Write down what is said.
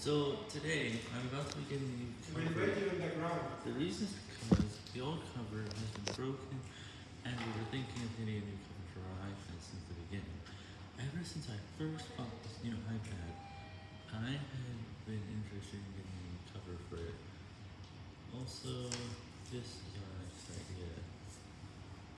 So today I'm about to be getting a new cover. the ground. The reason is because the old cover has been broken and we were thinking of getting a new cover for our iPad since the beginning. Ever since I first bought this new iPad, I have been interested in getting a new cover for it. Also,